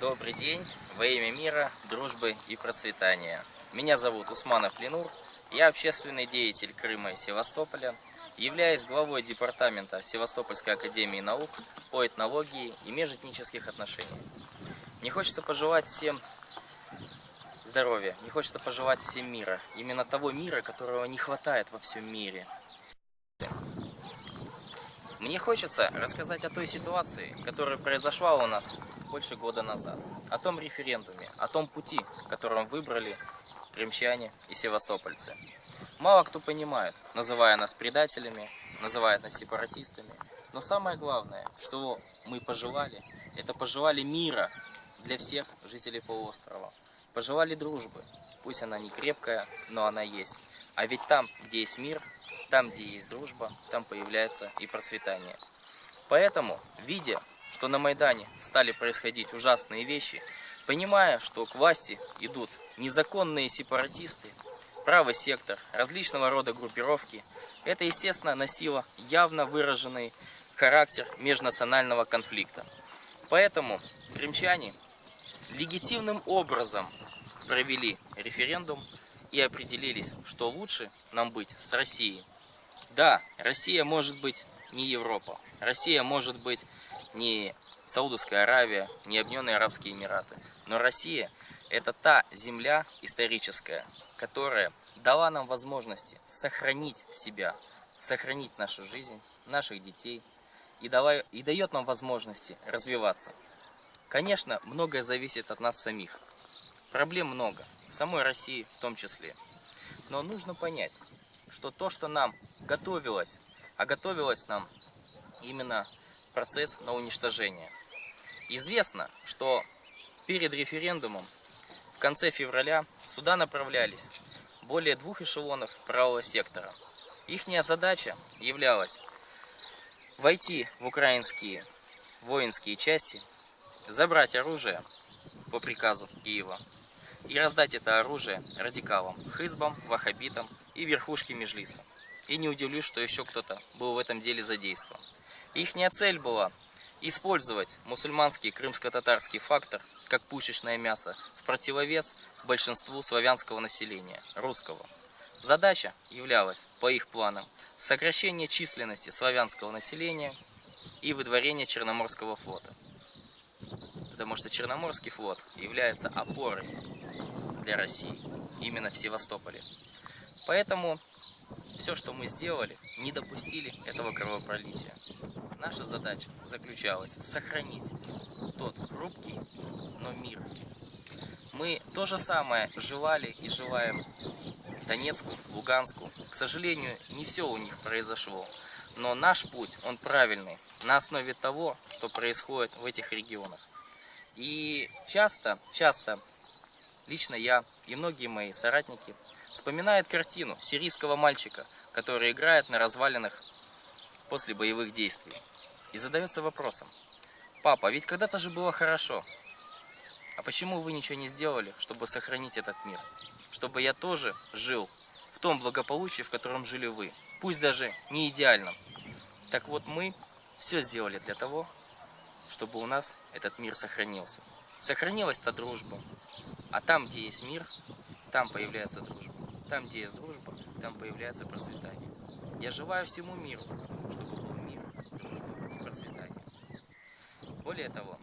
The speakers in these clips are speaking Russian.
Добрый день, во имя мира, дружбы и процветания. Меня зовут Усманов Ленур, я общественный деятель Крыма и Севастополя, являюсь главой департамента Севастопольской академии наук по этнологии и межэтнических отношениях. Не хочется пожелать всем здоровья, не хочется пожелать всем мира, именно того мира, которого не хватает во всем мире. Мне хочется рассказать о той ситуации, которая произошла у нас больше года назад, о том референдуме, о том пути, которым выбрали крымчане и севастопольцы. Мало кто понимает, называя нас предателями, называя нас сепаратистами, но самое главное, что мы пожелали, это пожелали мира для всех жителей полуострова. Пожелали дружбы, пусть она не крепкая, но она есть. А ведь там, где есть мир, там, где есть дружба, там появляется и процветание. Поэтому, видя, что на Майдане стали происходить ужасные вещи, понимая, что к власти идут незаконные сепаратисты, правый сектор, различного рода группировки, это, естественно, носило явно выраженный характер межнационального конфликта. Поэтому крымчане легитимным образом провели референдум и определились, что лучше нам быть с Россией. Да, Россия может быть не Европа, Россия может быть не Саудовская Аравия, не Объединенные Арабские Эмираты, но Россия это та земля историческая, которая дала нам возможности сохранить себя, сохранить нашу жизнь, наших детей и, дала, и дает нам возможности развиваться. Конечно, многое зависит от нас самих. Проблем много, в самой России в том числе. Но нужно понять, что то, что нам готовилось, а готовилось нам именно процесс на уничтожение. Известно, что перед референдумом в конце февраля сюда направлялись более двух эшелонов правого сектора. Ихняя задача являлась войти в украинские воинские части забрать оружие по приказу Киева и раздать это оружие радикалам, хызбам, вахабитам и верхушке Межлиса. И не удивлюсь, что еще кто-то был в этом деле задействован. Ихняя цель была использовать мусульманский крымско-татарский фактор как пушечное мясо в противовес большинству славянского населения, русского. Задача являлась, по их планам, сокращение численности славянского населения и выдворение Черноморского флота потому что Черноморский флот является опорой для России, именно в Севастополе. Поэтому все, что мы сделали, не допустили этого кровопролития. Наша задача заключалась сохранить тот хрупкий, но мир. Мы то же самое желали и желаем Донецку, Луганску. К сожалению, не все у них произошло. Но наш путь, он правильный, на основе того, что происходит в этих регионах. И часто, часто, лично я и многие мои соратники вспоминают картину сирийского мальчика, который играет на развалинах после боевых действий. И задается вопросом, папа, ведь когда-то же было хорошо. А почему вы ничего не сделали, чтобы сохранить этот мир? Чтобы я тоже жил в том благополучии, в котором жили вы. Пусть даже не идеальном. Так вот мы все сделали для того, чтобы у нас этот мир сохранился. Сохранилась-то дружба. А там, где есть мир, там появляется дружба. Там, где есть дружба, там появляется процветание. Я желаю всему миру, чтобы был мир, дружба и процветание. Более того,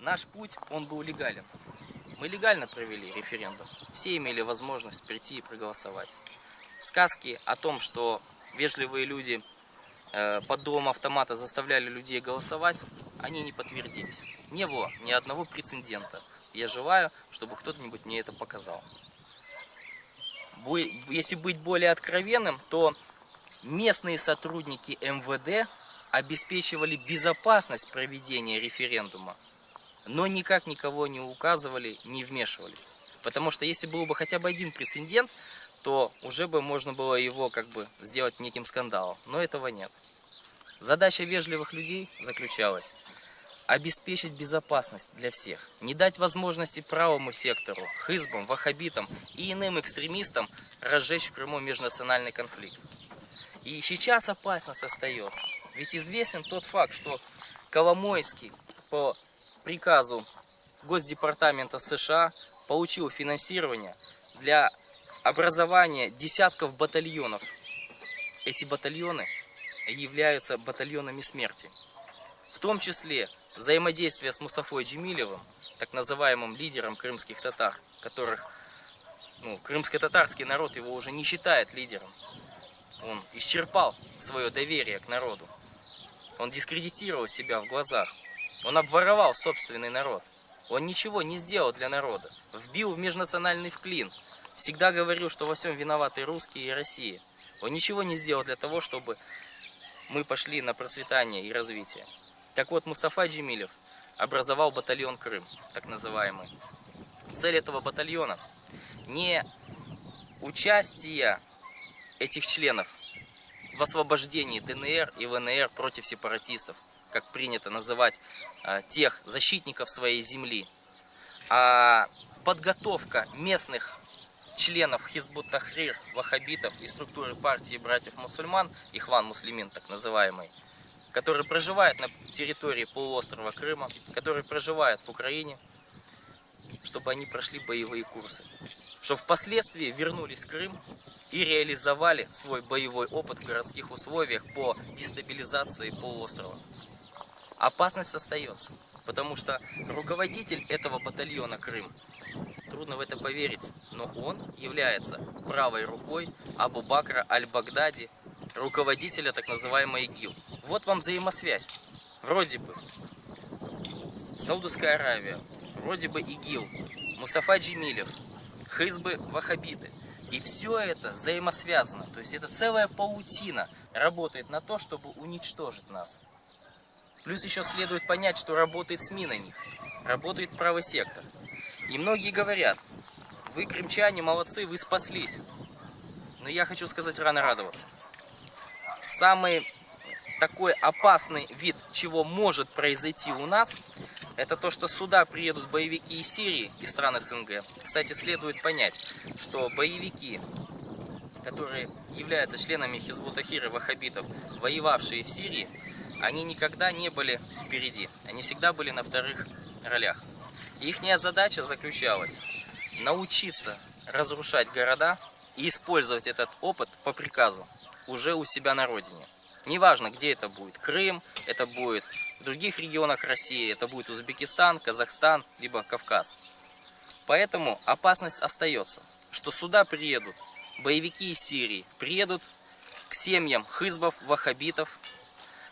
наш путь, он был легален. Мы легально провели референдум. Все имели возможность прийти и проголосовать. Сказки о том, что вежливые люди Э, под дулом автомата заставляли людей голосовать, они не подтвердились. Не было ни одного прецедента. Я желаю, чтобы кто-нибудь мне это показал. Если быть более откровенным, то местные сотрудники МВД обеспечивали безопасность проведения референдума, но никак никого не указывали, не вмешивались. Потому что если был бы хотя бы один прецедент, то уже бы можно было его как бы сделать неким скандалом. Но этого нет. Задача вежливых людей заключалась обеспечить безопасность для всех, не дать возможности правому сектору, хызбам, ваххабитам и иным экстремистам разжечь в Крыму межнациональный конфликт. И сейчас опасность остается. Ведь известен тот факт, что Коломойский по приказу Госдепартамента США получил финансирование для образования десятков батальонов. Эти батальоны являются батальонами смерти. В том числе взаимодействие с Мустафой Джемилевым, так называемым лидером крымских татар, которых ну, крымско-татарский народ его уже не считает лидером. Он исчерпал свое доверие к народу. Он дискредитировал себя в глазах. Он обворовал собственный народ. Он ничего не сделал для народа. Вбил в межнациональный клин. Всегда говорил, что во всем виноваты русские и Россия. Он ничего не сделал для того, чтобы мы пошли на процветание и развитие. Так вот, Мустафа Джемилев образовал батальон Крым, так называемый. Цель этого батальона не участие этих членов в освобождении ДНР и ВНР против сепаратистов, как принято называть э, тех защитников своей земли, а подготовка местных членов Хизбут Тахрир, ваххабитов и структуры партии братьев-мусульман, Ихван Муслимин так называемый, которые проживают на территории полуострова Крыма, которые проживают в Украине, чтобы они прошли боевые курсы, чтобы впоследствии вернулись в Крым и реализовали свой боевой опыт в городских условиях по дестабилизации полуострова. Опасность остается, потому что руководитель этого батальона Крым, трудно в это поверить, но он является правой рукой Абу Бакра Аль-Багдади, руководителя так называемой ИГИЛ. Вот вам взаимосвязь. Вроде бы Саудовская Аравия, вроде бы ИГИЛ, Мустафа Джемилев, Хизбы Вахабиты. И все это взаимосвязано. То есть это целая паутина работает на то, чтобы уничтожить нас. Плюс еще следует понять, что работает СМИ на них. Работает правый сектор. И многие говорят, вы, крымчане, молодцы, вы спаслись. Но я хочу сказать, рано радоваться. Самый такой опасный вид, чего может произойти у нас, это то, что сюда приедут боевики из Сирии, из стран СНГ. Кстати, следует понять, что боевики, которые являются членами Хизбутахира ваххабитов, воевавшие в Сирии, они никогда не были впереди. Они всегда были на вторых ролях. Их задача заключалась научиться разрушать города и использовать этот опыт по приказу уже у себя на родине. Неважно, где это будет. Крым, это будет в других регионах России, это будет Узбекистан, Казахстан, либо Кавказ. Поэтому опасность остается, что сюда приедут боевики из Сирии, приедут к семьям хызбов, ваххабитов.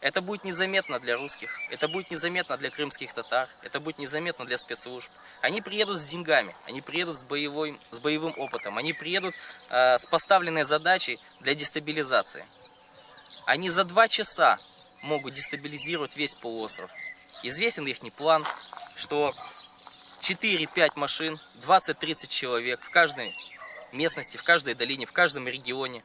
Это будет незаметно для русских, это будет незаметно для крымских татар, это будет незаметно для спецслужб. Они приедут с деньгами, они приедут с, боевой, с боевым опытом, они приедут э, с поставленной задачей для дестабилизации. Они за два часа могут дестабилизировать весь полуостров. Известен их план, что 4-5 машин, 20-30 человек в каждой местности, в каждой долине, в каждом регионе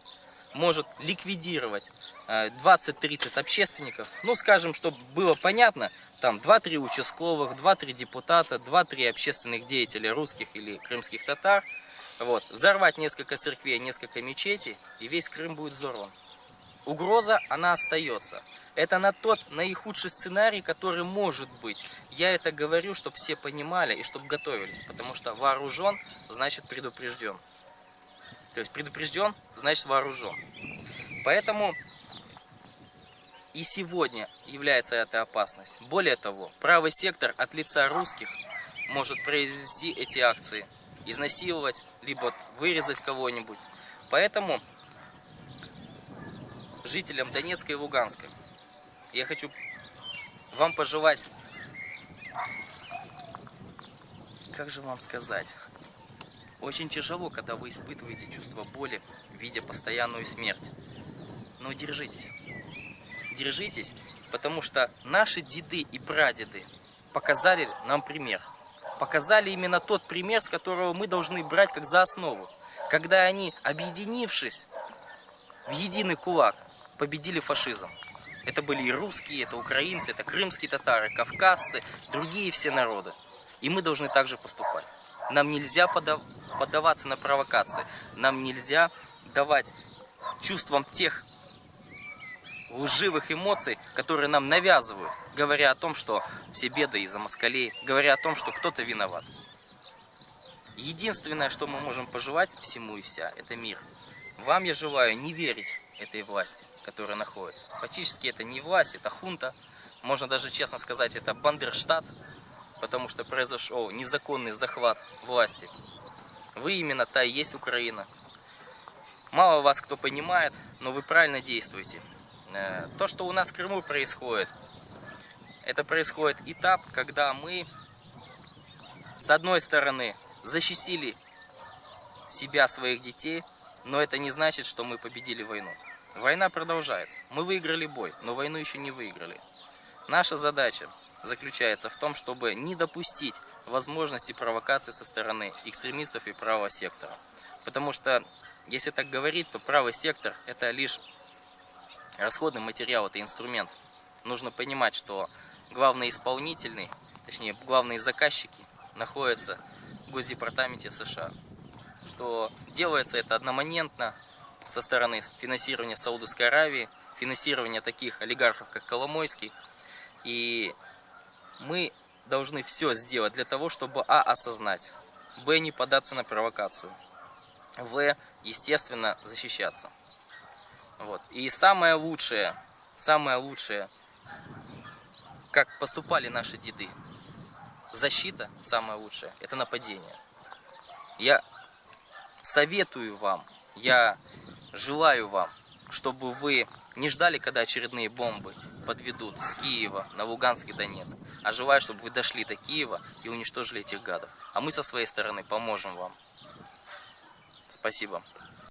может ликвидировать 20-30 э, общественников. Ну, скажем, чтобы было понятно, там 2-3 участковых, 2-3 депутата, 2-3 общественных деятеля русских или крымских татар. Вот, взорвать несколько церквей, несколько мечетей, и весь Крым будет взорван угроза, она остается. Это на тот наихудший сценарий, который может быть. Я это говорю, чтобы все понимали и чтобы готовились. Потому что вооружен, значит предупрежден. То есть предупрежден, значит вооружен. Поэтому и сегодня является эта опасность. Более того, правый сектор от лица русских может произвести эти акции. Изнасиловать, либо вырезать кого-нибудь. Поэтому жителям Донецка и Луганска. Я хочу вам пожелать, как же вам сказать, очень тяжело, когда вы испытываете чувство боли, видя постоянную смерть. Но держитесь. Держитесь, потому что наши деды и прадеды показали нам пример. Показали именно тот пример, с которого мы должны брать как за основу. Когда они, объединившись в единый кулак, победили фашизм. Это были и русские, это украинцы, это крымские татары, кавказцы, другие все народы. И мы должны также поступать. Нам нельзя поддаваться на провокации. Нам нельзя давать чувствам тех лживых эмоций, которые нам навязывают, говоря о том, что все беды из-за москалей, говоря о том, что кто-то виноват. Единственное, что мы можем пожелать всему и вся, это мир. Вам я желаю не верить этой власти, которая находится. Фактически это не власть, это хунта. Можно даже честно сказать, это Бандерштат, потому что произошел незаконный захват власти. Вы именно та и есть Украина. Мало вас кто понимает, но вы правильно действуете. Э, то, что у нас в Крыму происходит, это происходит этап, когда мы, с одной стороны, защитили себя, своих детей, но это не значит, что мы победили войну. Война продолжается. Мы выиграли бой, но войну еще не выиграли. Наша задача заключается в том, чтобы не допустить возможности провокации со стороны экстремистов и правого сектора. Потому что, если так говорить, то правый сектор это лишь расходный материал, это инструмент. Нужно понимать, что главный исполнительный, точнее главные заказчики находятся в Госдепартаменте США. Что делается это одномоментно со стороны финансирования Саудовской Аравии, финансирования таких олигархов, как Коломойский. И мы должны все сделать для того, чтобы А. осознать, Б. не податься на провокацию, В. естественно защищаться. Вот. И самое лучшее, самое лучшее, как поступали наши деды, защита самое лучшее, это нападение. Я советую вам, я желаю вам, чтобы вы не ждали, когда очередные бомбы подведут с Киева на Луганск и Донецк, а желаю, чтобы вы дошли до Киева и уничтожили этих гадов. А мы со своей стороны поможем вам. Спасибо.